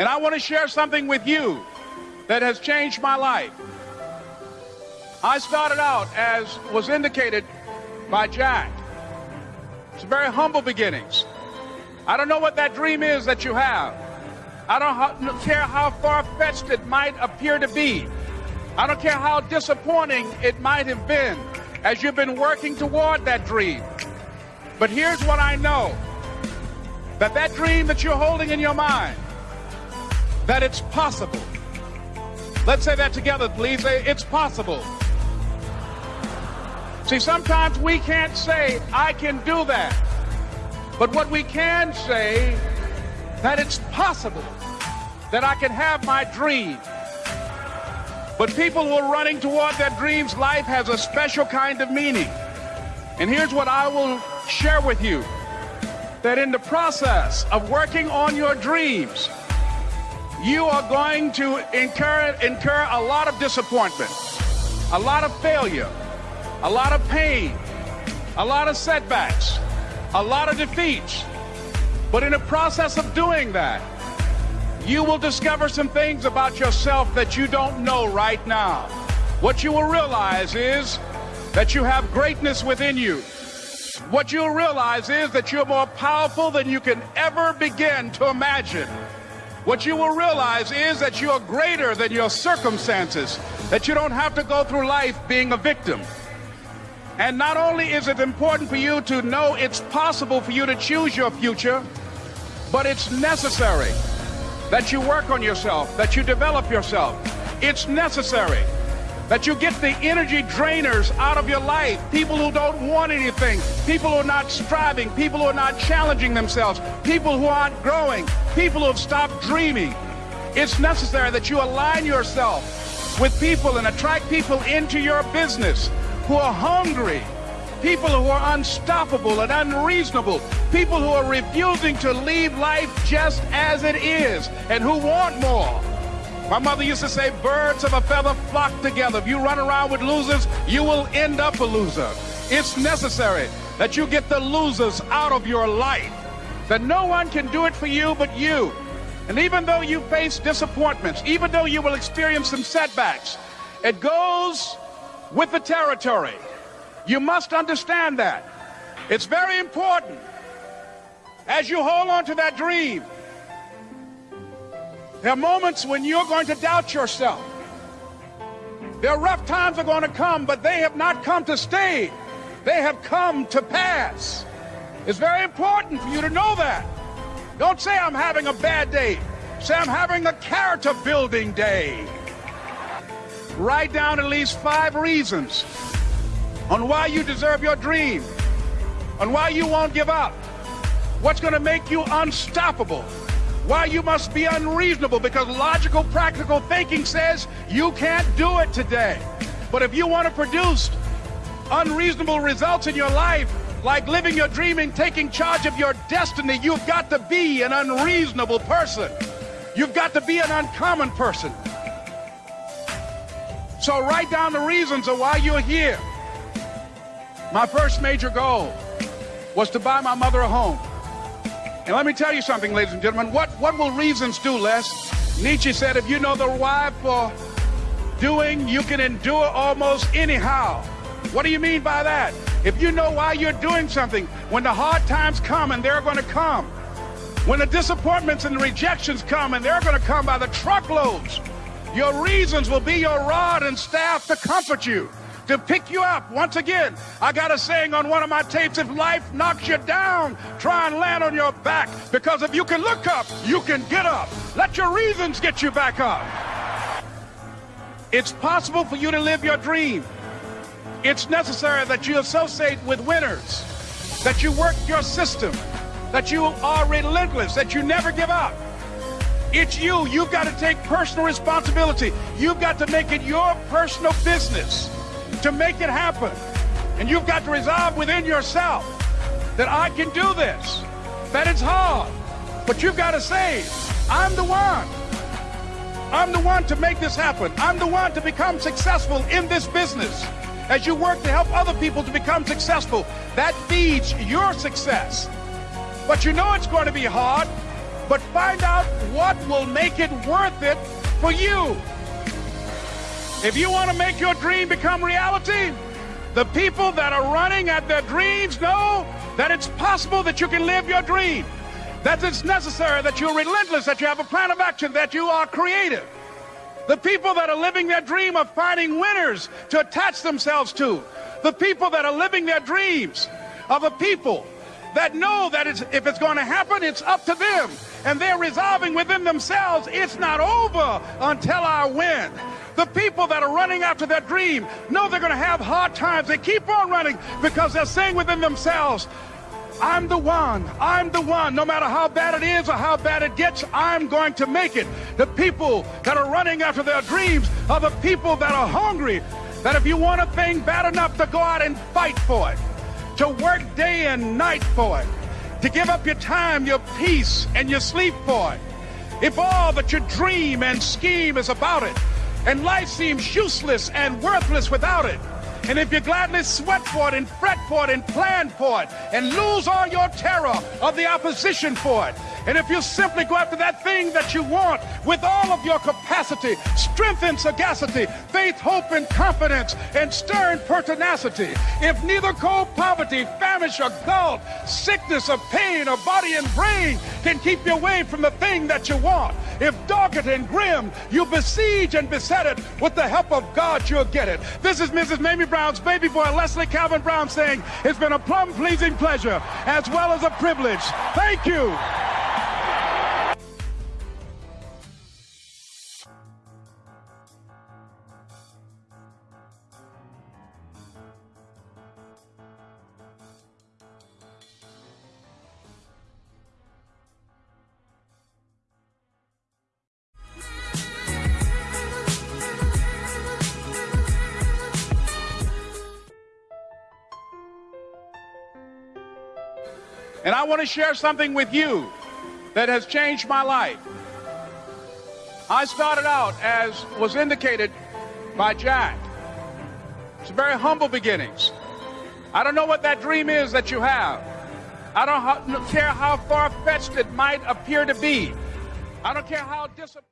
And I want to share something with you that has changed my life. I started out, as was indicated by Jack, it's very humble beginnings. I don't know what that dream is that you have. I don't care how far fetched it might appear to be. I don't care how disappointing it might have been as you've been working toward that dream. But here's what I know that that dream that you're holding in your mind, that it's possible. Let's say that together, please. It's possible. See, sometimes we can't say, I can do that. But what we can say, that it's possible that I can have my dream. But people who are running toward their dreams, life has a special kind of meaning. And here's what I will share with you that in the process of working on your dreams, you are going to incur, incur a lot of disappointment, a lot of failure, a lot of pain, a lot of setbacks, a lot of defeats. But in the process of doing that, you will discover some things about yourself that you don't know right now. What you will realize is that you have greatness within you. What you'll realize is that you're more powerful than you can ever begin to imagine. What you will realize is that you are greater than your circumstances, that you don't have to go through life being a victim. And not only is it important for you to know it's possible for you to choose your future, but it's necessary that you work on yourself, that you develop yourself. It's necessary that you get the energy drainers out of your life. People who don't want anything, people who are not striving, people who are not challenging themselves, people who aren't growing, people who have stopped dreaming. It's necessary that you align yourself with people and attract people into your business who are hungry, people who are unstoppable and unreasonable, people who are refusing to leave life just as it is and who want more. My mother used to say, birds of a feather flock together. If you run around with losers, you will end up a loser. It's necessary that you get the losers out of your life, that no one can do it for you but you. And even though you face disappointments, even though you will experience some setbacks, it goes with the territory. You must understand that. It's very important as you hold on to that dream. There are moments when you're going to doubt yourself. There are rough times are going to come, but they have not come to stay. They have come to pass. It's very important for you to know that. Don't say I'm having a bad day. Say I'm having a character building day. Write down at least five reasons on why you deserve your dream, on why you won't give up, what's going to make you unstoppable, why you must be unreasonable, because logical, practical thinking says you can't do it today. But if you want to produce unreasonable results in your life, like living your dream and taking charge of your destiny, you've got to be an unreasonable person. You've got to be an uncommon person. So write down the reasons of why you're here. My first major goal was to buy my mother a home. And let me tell you something, ladies and gentlemen. What, what will reasons do, Les? Nietzsche said, if you know the why for doing, you can endure almost anyhow. What do you mean by that? If you know why you're doing something, when the hard times come, and they're going to come, when the disappointments and the rejections come, and they're going to come by the truckloads, your reasons will be your rod and staff to comfort you, to pick you up. Once again, I got a saying on one of my tapes if life knocks you down, try and land on your back. Because if you can look up, you can get up. Let your reasons get you back up. It's possible for you to live your dream. It's necessary that you associate with winners, that you work your system, that you are relentless, that you never give up. It's you. You've got to take personal responsibility. You've got to make it your personal business to make it happen. And you've got to resolve within yourself that I can do this, that it's hard. But you've got to say, I'm the one. I'm the one to make this happen. I'm the one to become successful in this business. As you work to help other people to become successful, that feeds your success. But you know it's going to be hard but find out what will make it worth it for you. If you want to make your dream become reality, the people that are running at their dreams know that it's possible that you can live your dream, that it's necessary, that you're relentless, that you have a plan of action, that you are creative. The people that are living their dream of finding winners to attach themselves to. The people that are living their dreams are the people that know that it's, if it's going to happen, it's up to them. And they're resolving within themselves, it's not over until I win. The people that are running after their dream know they're going to have hard times. They keep on running because they're saying within themselves, I'm the one. I'm the one. No matter how bad it is or how bad it gets, I'm going to make it. The people that are running after their dreams are the people that are hungry. That if you want a thing bad enough to go out and fight for it, to work day and night for it, to give up your time, your peace, and your sleep for it. If all that you dream and scheme is about it, and life seems useless and worthless without it, and if you gladly sweat for it and fret for it and plan for it and lose all your terror of the opposition for it, and if you simply go after that thing that you want with all of your capacity, strength and sagacity, faith, hope, and confidence, and stern pertinacity, if neither cold poverty, famish, or gulf, sickness or pain or body and brain can keep you away from the thing that you want, if dogged and grim, you besiege and beset it, with the help of God, you'll get it. This is Mrs. Mamie Brown's baby boy, Leslie Calvin Brown, saying, It's been a plum pleasing pleasure as well as a privilege. Thank you. And I want to share something with you that has changed my life. I started out, as was indicated by Jack, it's very humble beginnings. I don't know what that dream is that you have. I don't care how far fetched it might appear to be. I don't care how disappointing.